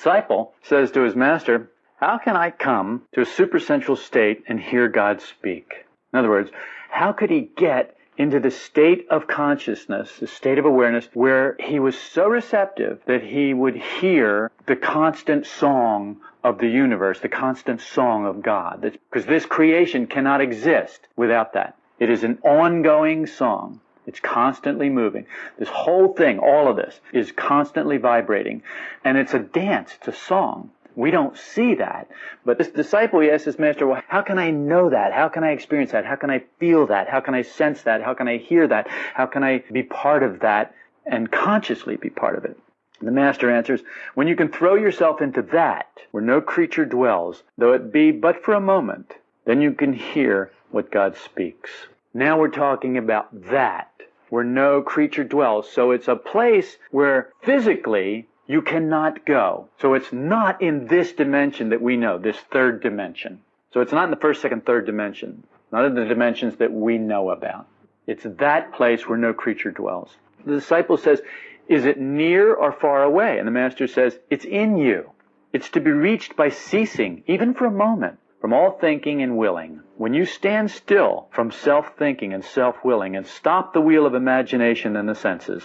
Disciple says to his master, How can I come to a supersensual state and hear God speak? In other words, how could he get into the state of consciousness, the state of awareness, where he was so receptive that he would hear the constant song of the universe, the constant song of God. Because this creation cannot exist without that. It is an ongoing song. It's constantly moving. This whole thing, all of this, is constantly vibrating. And it's a dance, it's a song. We don't see that. But this disciple, he asked his master, well, how can I know that? How can I experience that? How can I feel that? How can I sense that? How can I hear that? How can I be part of that and consciously be part of it? The master answers, when you can throw yourself into that, where no creature dwells, though it be but for a moment, then you can hear what God speaks. Now we're talking about that, where no creature dwells. So it's a place where physically you cannot go. So it's not in this dimension that we know, this third dimension. So it's not in the first, second, third dimension, not in the dimensions that we know about. It's that place where no creature dwells. The disciple says, is it near or far away? And the master says, it's in you. It's to be reached by ceasing, even for a moment, from all thinking and willing. When you stand still from self-thinking and self-willing and stop the wheel of imagination and the senses.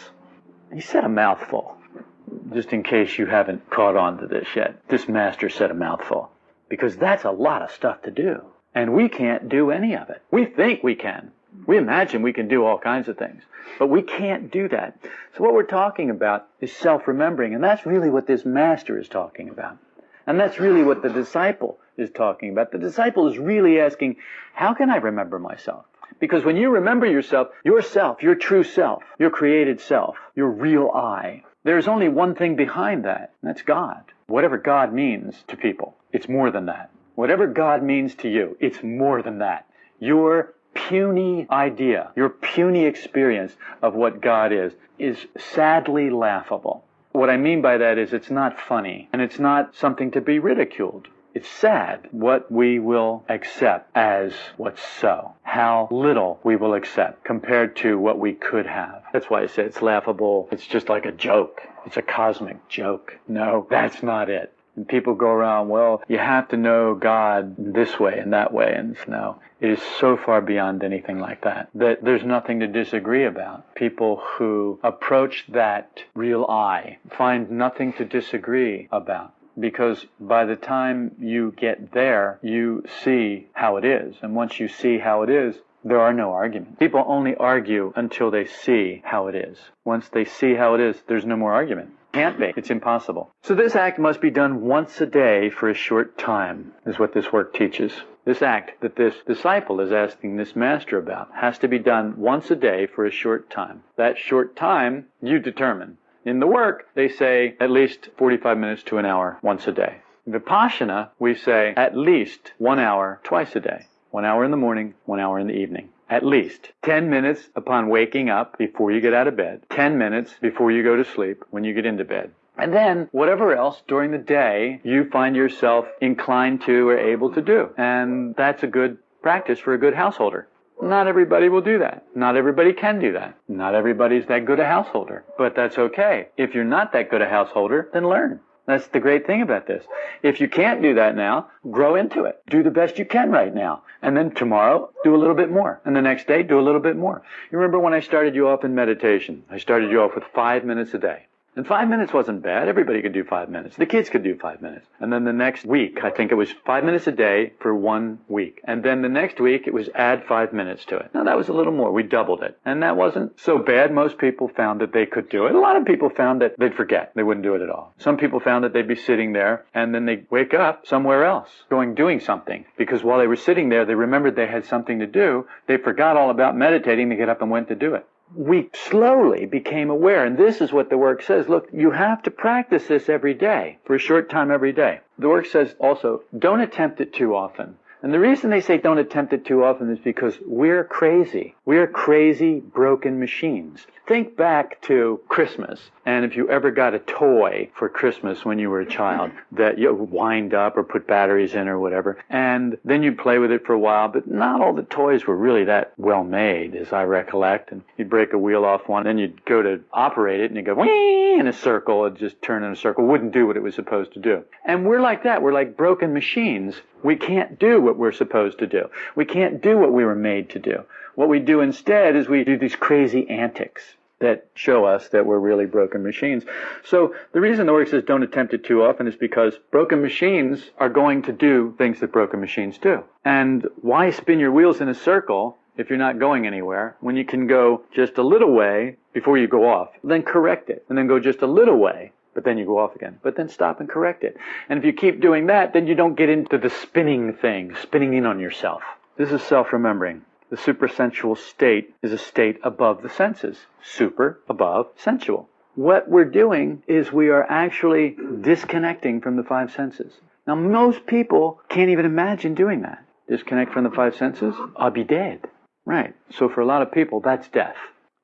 He said a mouthful just in case you haven't caught on to this yet, this master said a mouthful. Because that's a lot of stuff to do. And we can't do any of it. We think we can. We imagine we can do all kinds of things. But we can't do that. So what we're talking about is self-remembering. And that's really what this master is talking about. And that's really what the disciple is talking about. The disciple is really asking, how can I remember myself? Because when you remember yourself, yourself, your true self, your created self, your real I, there's only one thing behind that, and that's God. Whatever God means to people, it's more than that. Whatever God means to you, it's more than that. Your puny idea, your puny experience of what God is, is sadly laughable. What I mean by that is it's not funny, and it's not something to be ridiculed. It's sad what we will accept as what's so. How little we will accept compared to what we could have. That's why I say it's laughable. It's just like a joke. It's a cosmic joke. No, that's not it. And people go around, well, you have to know God this way and that way. And no, it is so far beyond anything like that that there's nothing to disagree about. People who approach that real I find nothing to disagree about because by the time you get there, you see how it is. And once you see how it is, there are no arguments. People only argue until they see how it is. Once they see how it is, there's no more argument. Can't be. It's impossible. So this act must be done once a day for a short time, is what this work teaches. This act that this disciple is asking this master about has to be done once a day for a short time. That short time you determine. In the work, they say at least 45 minutes to an hour once a day. Vipassana, we say at least one hour twice a day. One hour in the morning, one hour in the evening. At least 10 minutes upon waking up before you get out of bed. 10 minutes before you go to sleep when you get into bed. And then whatever else during the day you find yourself inclined to or able to do. And that's a good practice for a good householder. Not everybody will do that. Not everybody can do that. Not everybody's that good a householder. But that's okay. If you're not that good a householder, then learn. That's the great thing about this. If you can't do that now, grow into it. Do the best you can right now. And then tomorrow, do a little bit more. And the next day, do a little bit more. You remember when I started you off in meditation? I started you off with five minutes a day. And five minutes wasn't bad. Everybody could do five minutes. The kids could do five minutes. And then the next week, I think it was five minutes a day for one week. And then the next week, it was add five minutes to it. Now that was a little more. We doubled it. And that wasn't so bad. Most people found that they could do it. A lot of people found that they'd forget. They wouldn't do it at all. Some people found that they'd be sitting there and then they'd wake up somewhere else, going doing something. Because while they were sitting there, they remembered they had something to do. They forgot all about meditating. They get up and went to do it we slowly became aware, and this is what the work says. Look, you have to practice this every day, for a short time every day. The work says also, don't attempt it too often. And the reason they say don't attempt it too often is because we're crazy. We're crazy, broken machines. Think back to Christmas, and if you ever got a toy for Christmas when you were a child that you wind up or put batteries in or whatever, and then you'd play with it for a while, but not all the toys were really that well made, as I recollect. And you'd break a wheel off one, then you'd go to operate it, and you'd go whee in a circle, it'd just turn in a circle, wouldn't do what it was supposed to do. And we're like that. We're like broken machines. We can't do what we're supposed to do. We can't do what we were made to do. What we do instead is we do these crazy antics that show us that we're really broken machines. So the reason the work says don't attempt it too often is because broken machines are going to do things that broken machines do. And why spin your wheels in a circle if you're not going anywhere when you can go just a little way before you go off, then correct it, and then go just a little way but then you go off again. But then stop and correct it. And if you keep doing that, then you don't get into the spinning thing, spinning in on yourself. This is self-remembering. The supersensual state is a state above the senses. Super, above, sensual. What we're doing is we are actually disconnecting from the five senses. Now, most people can't even imagine doing that. Disconnect from the five senses? I'll be dead. Right. So for a lot of people, that's death.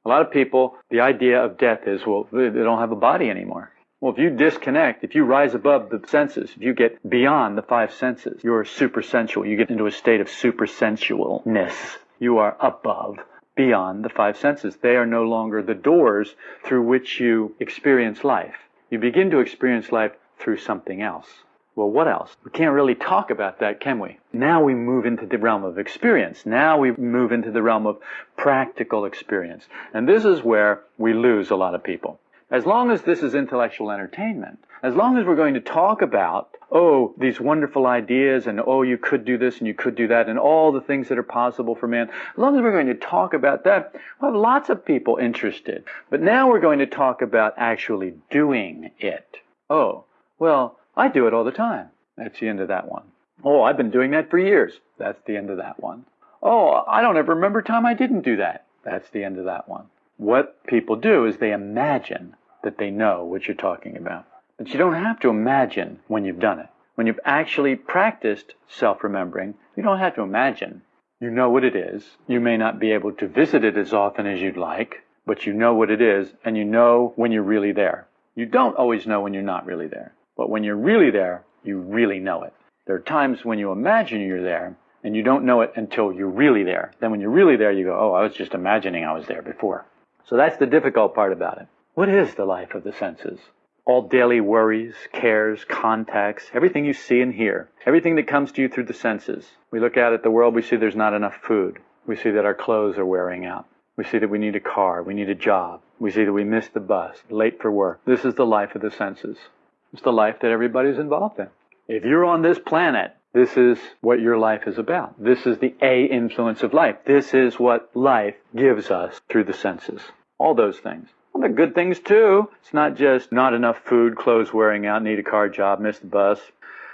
A lot of people, the idea of death is, well, they don't have a body anymore. Well, if you disconnect, if you rise above the senses, if you get beyond the five senses, you're supersensual. You get into a state of supersensualness you are above, beyond the five senses. They are no longer the doors through which you experience life. You begin to experience life through something else. Well, what else? We can't really talk about that, can we? Now we move into the realm of experience. Now we move into the realm of practical experience. And this is where we lose a lot of people. As long as this is intellectual entertainment, as long as we're going to talk about, oh, these wonderful ideas and oh, you could do this and you could do that and all the things that are possible for man, as long as we're going to talk about that, we'll have lots of people interested. But now we're going to talk about actually doing it. Oh, well, I do it all the time. That's the end of that one. Oh, I've been doing that for years. That's the end of that one. Oh, I don't ever remember time I didn't do that. That's the end of that one. What people do is they imagine that they know what you're talking about. But you don't have to imagine when you've done it. When you've actually practiced self-remembering, you don't have to imagine. You know what it is. You may not be able to visit it as often as you'd like, but you know what it is and you know when you're really there. You don't always know when you're not really there, but when you're really there, you really know it. There are times when you imagine you're there and you don't know it until you're really there. Then when you're really there, you go, oh, I was just imagining I was there before. So that's the difficult part about it. What is the life of the senses? All daily worries, cares, contacts, everything you see and hear, everything that comes to you through the senses. We look out at the world, we see there's not enough food. We see that our clothes are wearing out. We see that we need a car, we need a job. We see that we missed the bus, late for work. This is the life of the senses. It's the life that everybody's involved in. If you're on this planet, this is what your life is about. This is the A influence of life. This is what life gives us through the senses. All those things. Well, they're good things too. It's not just not enough food, clothes wearing out, need a car job, miss the bus.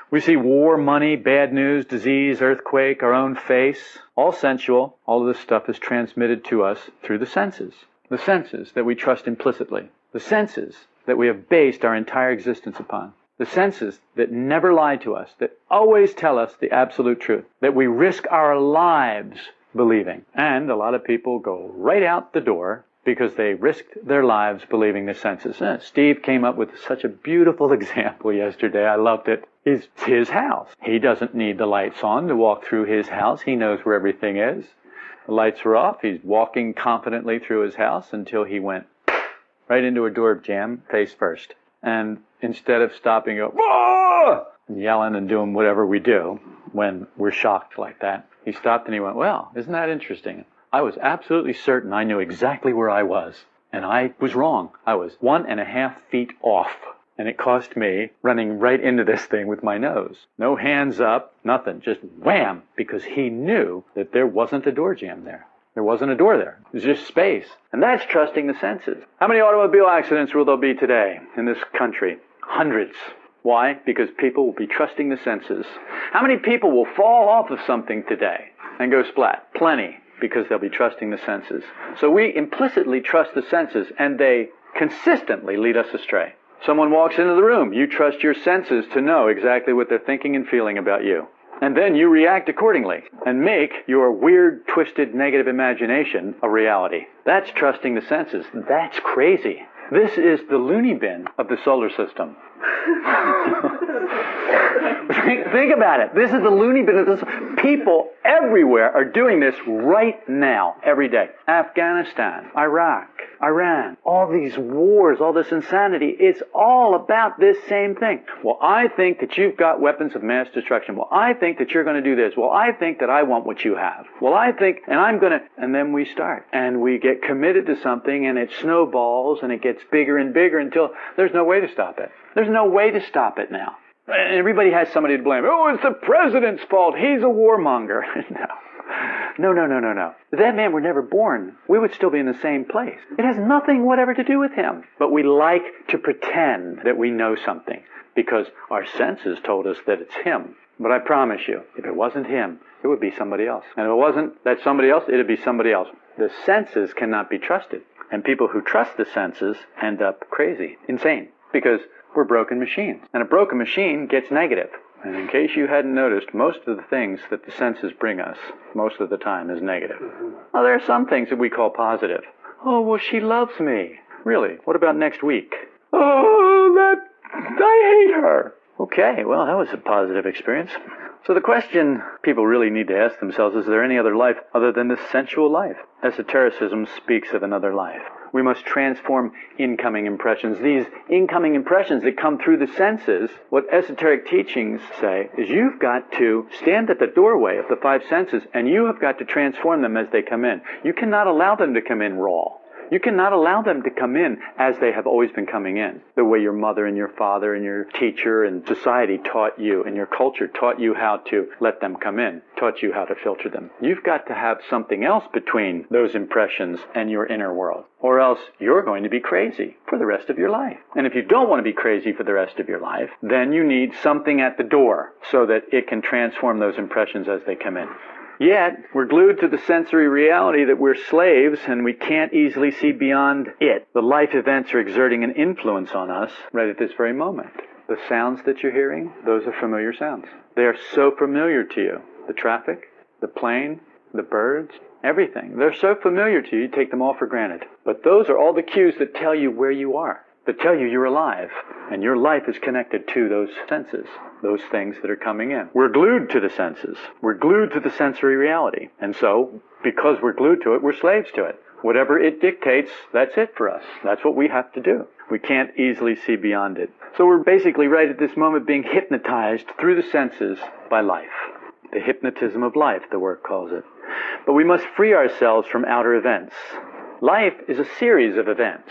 We see war, money, bad news, disease, earthquake, our own face, all sensual. All of this stuff is transmitted to us through the senses. The senses that we trust implicitly. The senses that we have based our entire existence upon. The senses that never lie to us, that always tell us the absolute truth, that we risk our lives believing. And a lot of people go right out the door because they risked their lives believing the senses. Uh, Steve came up with such a beautiful example yesterday. I loved it. It's his house. He doesn't need the lights on to walk through his house. He knows where everything is. The lights are off. He's walking confidently through his house until he went right into a door jamb face first. And instead of stopping, go, and yelling and doing whatever we do when we're shocked like that, he stopped and he went, well, isn't that interesting? I was absolutely certain I knew exactly where I was. And I was wrong. I was one and a half feet off. And it cost me running right into this thing with my nose. No hands up, nothing. Just wham! Because he knew that there wasn't a door jamb there. There wasn't a door there. It was just space. And that's trusting the senses. How many automobile accidents will there be today in this country? Hundreds. Why? Because people will be trusting the senses. How many people will fall off of something today and go splat? Plenty because they'll be trusting the senses. So we implicitly trust the senses and they consistently lead us astray. Someone walks into the room, you trust your senses to know exactly what they're thinking and feeling about you. And then you react accordingly and make your weird, twisted, negative imagination a reality. That's trusting the senses. That's crazy. This is the loony bin of the solar system. think, about it. This is the loony bin. Of this, people everywhere are doing this right now, every day. Afghanistan, Iraq, Iran, all these wars, all this insanity, it's all about this same thing. Well, I think that you've got weapons of mass destruction. Well, I think that you're going to do this. Well, I think that I want what you have. Well, I think, and I'm going to, and then we start. And we get committed to something and it snowballs and it gets bigger and bigger until there's no way to stop it. There's no way to stop it now. Everybody has somebody to blame. Oh, it's the president's fault. He's a warmonger. no. No, no, no, no, no. If that man were never born, we would still be in the same place. It has nothing whatever to do with him. But we like to pretend that we know something because our senses told us that it's him. But I promise you, if it wasn't him, it would be somebody else. And if it wasn't that somebody else, it'd be somebody else. The senses cannot be trusted. And people who trust the senses end up crazy, insane. Because we're broken machines. And a broken machine gets negative. And in case you hadn't noticed, most of the things that the senses bring us, most of the time, is negative. Mm-hmm. Well, there are some things that we call positive. Oh, well, she loves me. Really? What about next week? Oh, that. I hate her. Okay, well, that was a positive experience. So the question people really need to ask themselves is there any other life other than this sensual life? Esotericism speaks of another life. We must transform incoming impressions. These incoming impressions that come through the senses, what esoteric teachings say is you've got to stand at the doorway of the five senses and you have got to transform them as they come in. You cannot allow them to come in raw. You cannot allow them to come in as they have always been coming in. The way your mother and your father and your teacher and society taught you and your culture taught you how to let them come in, taught you how to filter them. You've got to have something else between those impressions and your inner world. Or else you're going to be crazy for the rest of your life. And if you don't want to be crazy for the rest of your life, then you need something at the door so that it can transform those impressions as they come in. Yet, we're glued to the sensory reality that we're slaves and we can't easily see beyond it. The life events are exerting an influence on us right at this very moment. The sounds that you're hearing, those are familiar sounds. They are so familiar to you. The traffic, the plane, the birds, everything. They're so familiar to you, you take them all for granted. But those are all the cues that tell you where you are that tell you you're alive and your life is connected to those senses, those things that are coming in. We're glued to the senses. We're glued to the sensory reality. And so, because we're glued to it, we're slaves to it. Whatever it dictates, that's it for us. That's what we have to do. We can't easily see beyond it. So we're basically right at this moment being hypnotized through the senses by life. The hypnotism of life, the work calls it. But we must free ourselves from outer events. Life is a series of events.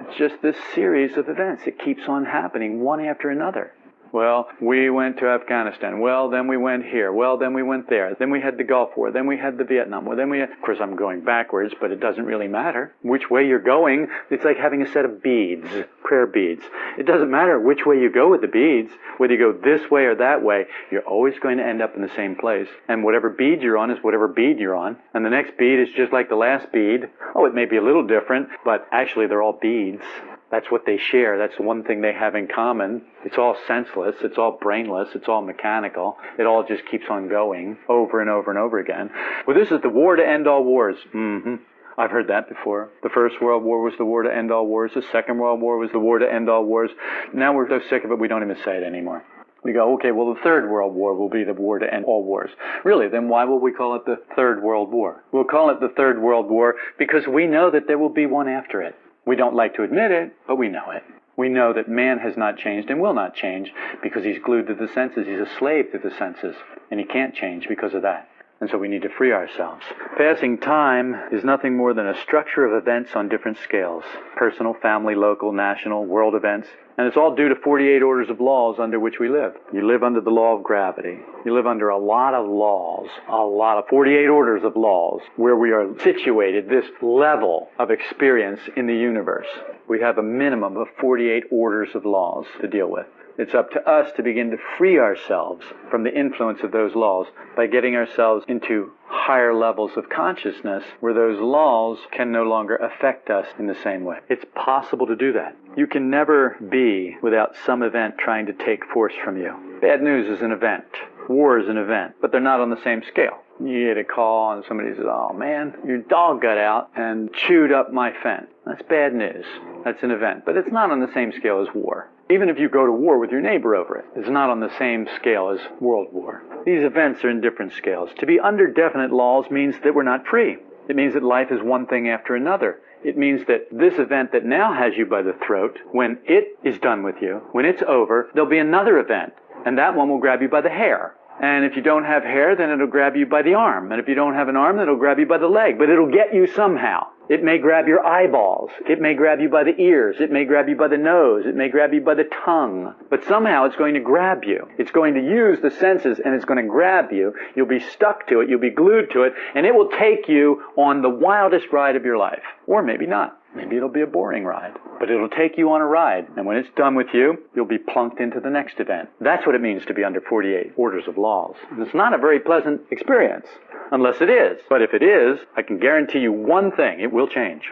It's just this series of events. It keeps on happening one after another. Well, we went to Afghanistan. Well, then we went here. Well, then we went there. Then we had the Gulf War. Then we had the Vietnam War. Then we had, of course, I'm going backwards, but it doesn't really matter. Which way you're going, it's like having a set of beads, prayer beads. It doesn't matter which way you go with the beads, whether you go this way or that way, you're always going to end up in the same place. And whatever bead you're on is whatever bead you're on. And the next bead is just like the last bead. Oh, it may be a little different, but actually they're all beads. That's what they share. That's the one thing they have in common. It's all senseless. It's all brainless. It's all mechanical. It all just keeps on going over and over and over again. Well, this is the war to end all wars. Mm-hmm. I've heard that before. The First World War was the war to end all wars. The Second World War was the war to end all wars. Now we're so sick of it, we don't even say it anymore. We go, okay, well, the Third World War will be the war to end all wars. Really, then why will we call it the Third World War? We'll call it the Third World War because we know that there will be one after it. We don't like to admit it, but we know it. We know that man has not changed and will not change because he's glued to the senses. He's a slave to the senses, and he can't change because of that. And so we need to free ourselves. Passing time is nothing more than a structure of events on different scales personal, family, local, national, world events. And it's all due to 48 orders of laws under which we live. You live under the law of gravity. You live under a lot of laws, a lot of 48 orders of laws where we are situated, this level of experience in the universe. We have a minimum of 48 orders of laws to deal with. It's up to us to begin to free ourselves from the influence of those laws by getting ourselves into higher levels of consciousness where those laws can no longer affect us in the same way. It's possible to do that. You can never be without some event trying to take force from you. Bad news is an event. War is an event, but they're not on the same scale. You get a call and somebody says, oh man, your dog got out and chewed up my fence. That's bad news. That's an event, but it's not on the same scale as war. Even if you go to war with your neighbor over it, it's not on the same scale as world war. These events are in different scales. To be under definite laws means that we're not free. It means that life is one thing after another. It means that this event that now has you by the throat, when it is done with you, when it's over, there'll be another event, and that one will grab you by the hair. And if you don't have hair, then it'll grab you by the arm. And if you don't have an arm, then it'll grab you by the leg. But it'll get you somehow. It may grab your eyeballs. It may grab you by the ears. It may grab you by the nose. It may grab you by the tongue. But somehow it's going to grab you. It's going to use the senses and it's going to grab you. You'll be stuck to it. You'll be glued to it. And it will take you on the wildest ride of your life. Or maybe not. Maybe it'll be a boring ride, but it'll take you on a ride. And when it's done with you, you'll be plunked into the next event. That's what it means to be under 48 orders of laws. And it's not a very pleasant experience, unless it is. But if it is, I can guarantee you one thing, it will change.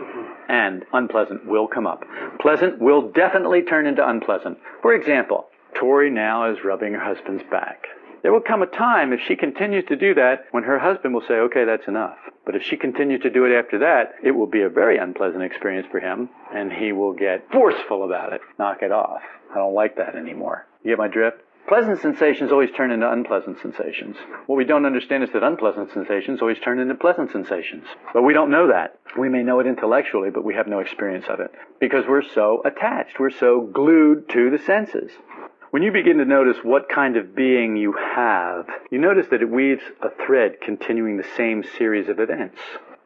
And unpleasant will come up. Pleasant will definitely turn into unpleasant. For example, Tori now is rubbing her husband's back. There will come a time, if she continues to do that, when her husband will say, okay, that's enough. But if she continues to do it after that, it will be a very unpleasant experience for him, and he will get forceful about it. Knock it off. I don't like that anymore. You get my drift? Pleasant sensations always turn into unpleasant sensations. What we don't understand is that unpleasant sensations always turn into pleasant sensations. But we don't know that. We may know it intellectually, but we have no experience of it. Because we're so attached. We're so glued to the senses. When you begin to notice what kind of being you have, you notice that it weaves a thread continuing the same series of events.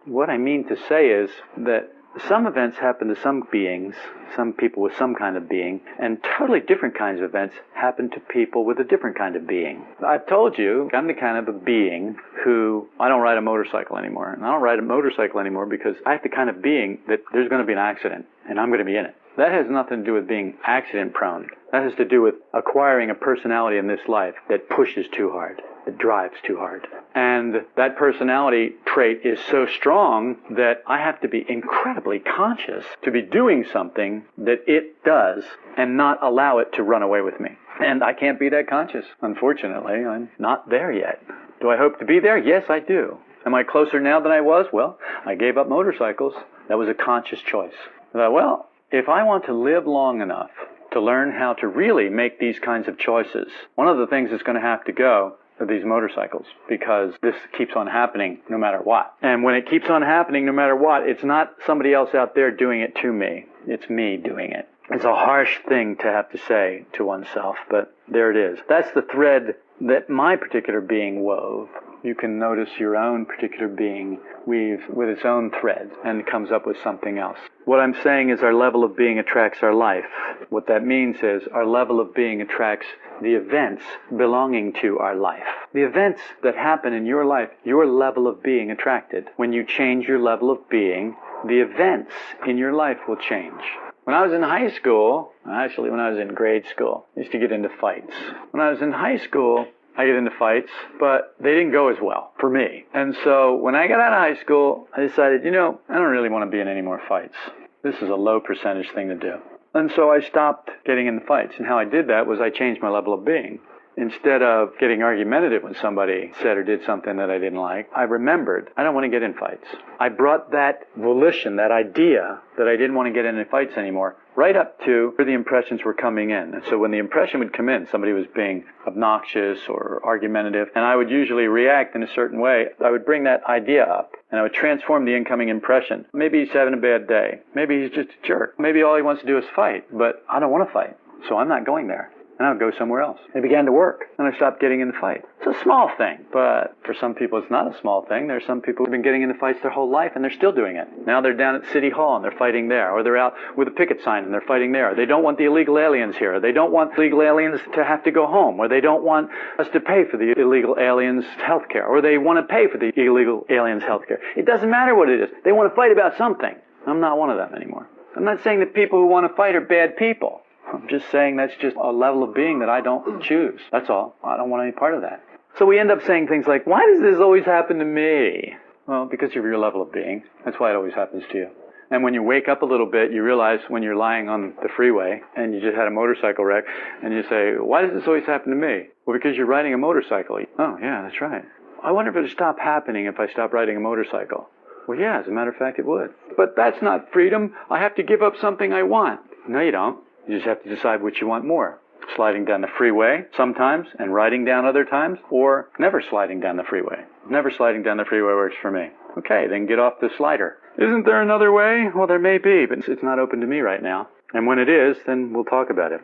What I mean to say is that some events happen to some beings, some people with some kind of being, and totally different kinds of events happen to people with a different kind of being. I've told you, I'm the kind of a being who, I don't ride a motorcycle anymore. And I don't ride a motorcycle anymore because I have the kind of being that there's going to be an accident, and I'm going to be in it. That has nothing to do with being accident prone. That has to do with acquiring a personality in this life that pushes too hard, that drives too hard. And that personality trait is so strong that I have to be incredibly conscious to be doing something that it does and not allow it to run away with me. And I can't be that conscious. Unfortunately, I'm not there yet. Do I hope to be there? Yes, I do. Am I closer now than I was? Well, I gave up motorcycles. That was a conscious choice. I thought, well, if I want to live long enough to learn how to really make these kinds of choices, one of the things that's going to have to go are these motorcycles because this keeps on happening no matter what. And when it keeps on happening no matter what, it's not somebody else out there doing it to me. It's me doing it. It's a harsh thing to have to say to oneself, but there it is. That's the thread that my particular being wove you can notice your own particular being weave with its own thread and comes up with something else. What I'm saying is our level of being attracts our life. What that means is our level of being attracts the events belonging to our life. The events that happen in your life, your level of being attracted. When you change your level of being, the events in your life will change. When I was in high school, actually when I was in grade school, I used to get into fights. When I was in high school, I get into fights, but they didn't go as well for me. And so when I got out of high school, I decided, you know, I don't really want to be in any more fights. This is a low percentage thing to do. And so I stopped getting in the fights. And how I did that was I changed my level of being. Instead of getting argumentative when somebody said or did something that I didn't like, I remembered I don't want to get in fights. I brought that volition, that idea that I didn't want to get in fights anymore, right up to where the impressions were coming in. And so when the impression would come in, somebody was being obnoxious or argumentative, and I would usually react in a certain way, I would bring that idea up and I would transform the incoming impression. Maybe he's having a bad day. Maybe he's just a jerk. Maybe all he wants to do is fight, but I don't want to fight. So I'm not going there and I would go somewhere else. It began to work, and I stopped getting in the fight. It's a small thing, but for some people it's not a small thing. There's some people who've been getting into fights their whole life, and they're still doing it. Now they're down at City Hall, and they're fighting there, or they're out with a picket sign, and they're fighting there. They don't want the illegal aliens here. They don't want illegal aliens to have to go home, or they don't want us to pay for the illegal aliens' health care, or they want to pay for the illegal aliens' health care. It doesn't matter what it is. They want to fight about something. I'm not one of them anymore. I'm not saying that people who want to fight are bad people. I'm just saying that's just a level of being that I don't mm. choose. That's all. I don't want any part of that. So we end up saying things like, why does this always happen to me? Well, because of your level of being. That's why it always happens to you. And when you wake up a little bit, you realize when you're lying on the freeway and you just had a motorcycle wreck, and you say, Why does this always happen to me? Well, because you're riding a motorcycle. Oh, yeah, that's right. I wonder if it would stop happening if I stopped riding a motorcycle. Well, yeah, as a matter of fact, it would. But that's not freedom. I have to give up something I want. No, you don't. You just have to decide which you want more. Sliding down the freeway sometimes and riding down other times, or never sliding down the freeway. Never sliding down the freeway works for me. Okay, then get off the slider. Isn't there another way? Well, there may be, but it's not open to me right now. And when it is, then we'll talk about it.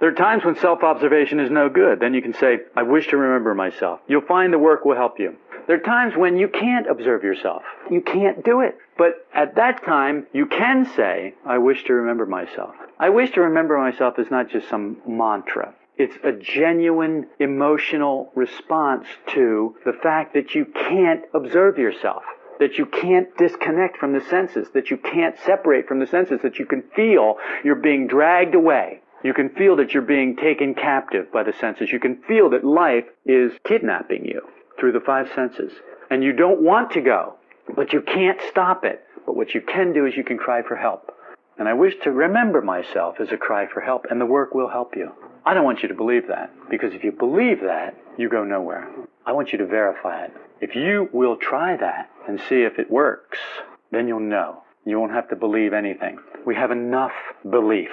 There are times when self-observation is no good. Then you can say, I wish to remember myself. You'll find the work will help you. There are times when you can't observe yourself. You can't do it. But at that time, you can say, I wish to remember myself. I wish to remember myself as not just some mantra. It's a genuine emotional response to the fact that you can't observe yourself, that you can't disconnect from the senses, that you can't separate from the senses, that you can feel you're being dragged away. You can feel that you're being taken captive by the senses. You can feel that life is kidnapping you through the five senses. And you don't want to go, but you can't stop it. But what you can do is you can cry for help. And I wish to remember myself as a cry for help, and the work will help you. I don't want you to believe that, because if you believe that, you go nowhere. I want you to verify it. If you will try that and see if it works, then you'll know. You won't have to believe anything. We have enough belief.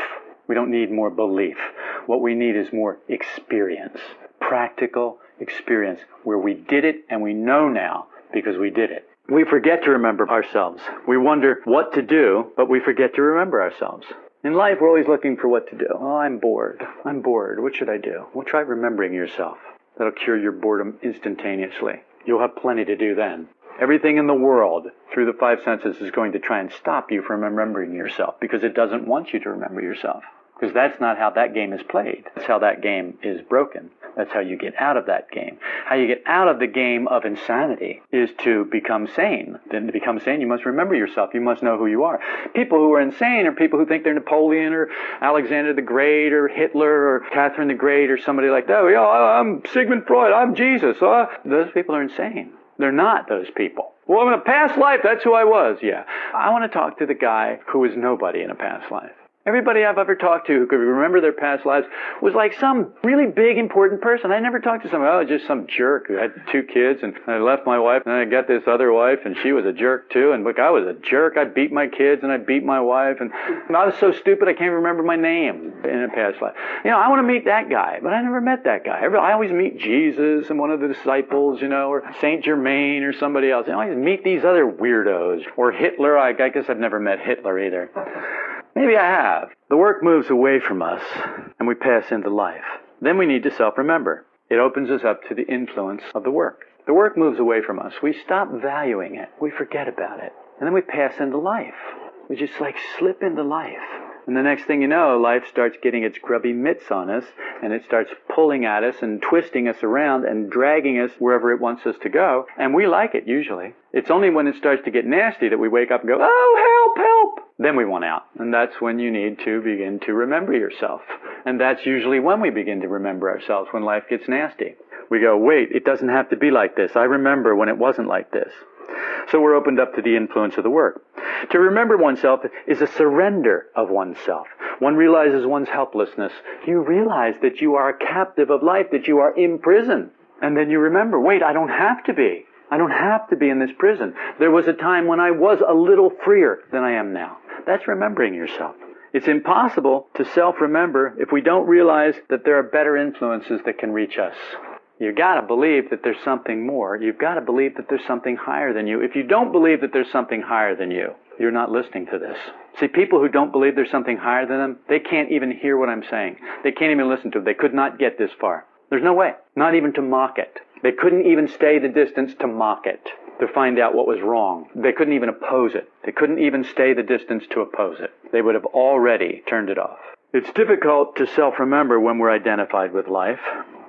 We don't need more belief. What we need is more experience. Practical experience where we did it and we know now because we did it. We forget to remember ourselves. We wonder what to do, but we forget to remember ourselves. In life, we're always looking for what to do. Oh, I'm bored. I'm bored. What should I do? Well, try remembering yourself. That'll cure your boredom instantaneously. You'll have plenty to do then. Everything in the world through the five senses is going to try and stop you from remembering yourself because it doesn't want you to remember yourself. Because that's not how that game is played. That's how that game is broken. That's how you get out of that game. How you get out of the game of insanity is to become sane. Then to become sane, you must remember yourself. You must know who you are. People who are insane are people who think they're Napoleon or Alexander the Great or Hitler or Catherine the Great or somebody like that. Oh, yeah, I'm Sigmund Freud. I'm Jesus. Uh, those people are insane. They're not those people. Well, in a past life, that's who I was. Yeah. I want to talk to the guy who was nobody in a past life. Everybody I've ever talked to who could remember their past lives was like some really big important person. I never talked to somebody, oh, just some jerk who had two kids and I left my wife and I got this other wife and she was a jerk too. And look, I was a jerk. I beat my kids and I beat my wife and I was so stupid I can't remember my name in a past life. You know, I want to meet that guy, but I never met that guy. I always meet Jesus and one of the disciples, you know, or Saint Germain or somebody else. I always meet these other weirdos or Hitler. I guess I've never met Hitler either. Maybe I have. The work moves away from us and we pass into life. Then we need to self-remember. It opens us up to the influence of the work. The work moves away from us. We stop valuing it. We forget about it. And then we pass into life. We just like slip into life. And the next thing you know, life starts getting its grubby mitts on us, and it starts pulling at us and twisting us around and dragging us wherever it wants us to go. And we like it usually. It's only when it starts to get nasty that we wake up and go, oh! Then we want out. And that's when you need to begin to remember yourself. And that's usually when we begin to remember ourselves, when life gets nasty. We go, wait, it doesn't have to be like this. I remember when it wasn't like this. So we're opened up to the influence of the work. To remember oneself is a surrender of oneself. One realizes one's helplessness. You realize that you are a captive of life, that you are imprisoned. And then you remember, wait, I don't have to be. I don't have to be in this prison. There was a time when I was a little freer than I am now. That's remembering yourself. It's impossible to self-remember if we don't realize that there are better influences that can reach us. You've got to believe that there's something more. You've got to believe that there's something higher than you. If you don't believe that there's something higher than you, you're not listening to this. See, people who don't believe there's something higher than them, they can't even hear what I'm saying. They can't even listen to it. They could not get this far. There's no way. Not even to mock it. They couldn't even stay the distance to mock it, to find out what was wrong. They couldn't even oppose it. They couldn't even stay the distance to oppose it. They would have already turned it off. It's difficult to self-remember when we're identified with life.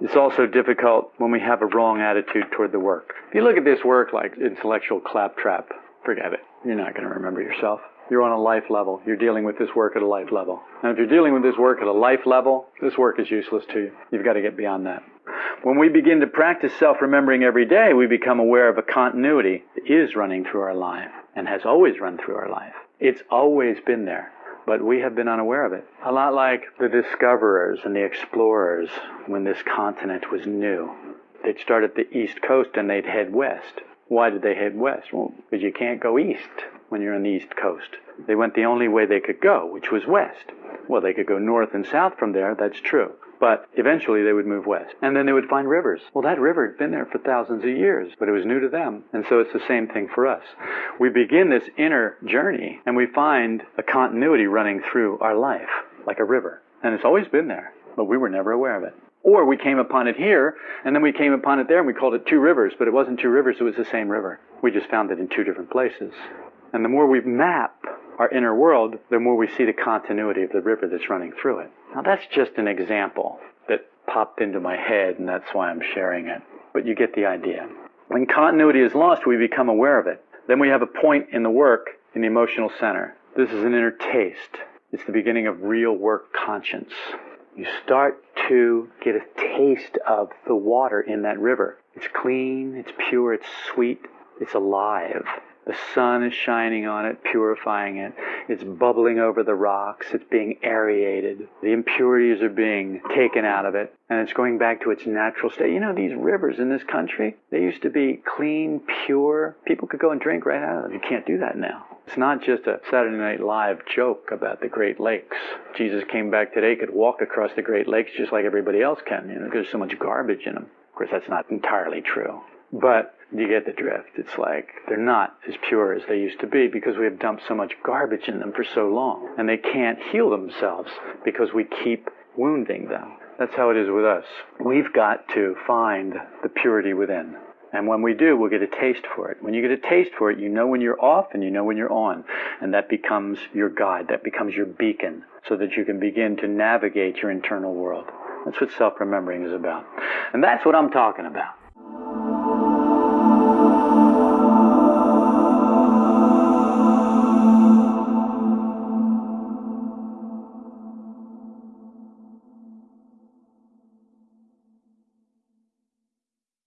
It's also difficult when we have a wrong attitude toward the work. If you look at this work like intellectual claptrap, forget it. You're not going to remember yourself. You're on a life level. You're dealing with this work at a life level. And if you're dealing with this work at a life level, this work is useless to you. You've got to get beyond that. When we begin to practice self-remembering every day, we become aware of a continuity that is running through our life and has always run through our life. It's always been there, but we have been unaware of it. A lot like the discoverers and the explorers when this continent was new. They'd start at the east coast and they'd head west. Why did they head west? Well, because you can't go east when you're on the east coast. They went the only way they could go, which was west. Well, they could go north and south from there, that's true. But eventually they would move west. And then they would find rivers. Well, that river had been there for thousands of years, but it was new to them. And so it's the same thing for us. We begin this inner journey and we find a continuity running through our life, like a river. And it's always been there, but we were never aware of it. Or we came upon it here, and then we came upon it there, and we called it two rivers, but it wasn't two rivers, it was the same river. We just found it in two different places. And the more we map our inner world, the more we see the continuity of the river that's running through it. Now that's just an example that popped into my head and that's why I'm sharing it. But you get the idea. When continuity is lost, we become aware of it. Then we have a point in the work in the emotional center. This is an inner taste. It's the beginning of real work conscience. You start to get a taste of the water in that river. It's clean, it's pure, it's sweet, it's alive. The sun is shining on it, purifying it. It's bubbling over the rocks. It's being aerated. The impurities are being taken out of it, and it's going back to its natural state. You know, these rivers in this country, they used to be clean, pure. People could go and drink right out of them. You can't do that now. It's not just a Saturday Night Live joke about the Great Lakes. Jesus came back today, could walk across the Great Lakes just like everybody else can, you know, because there's so much garbage in them. Of course, that's not entirely true. But you get the drift. It's like they're not as pure as they used to be because we have dumped so much garbage in them for so long. And they can't heal themselves because we keep wounding them. That's how it is with us. We've got to find the purity within. And when we do, we'll get a taste for it. When you get a taste for it, you know when you're off and you know when you're on. And that becomes your guide. That becomes your beacon so that you can begin to navigate your internal world. That's what self-remembering is about. And that's what I'm talking about.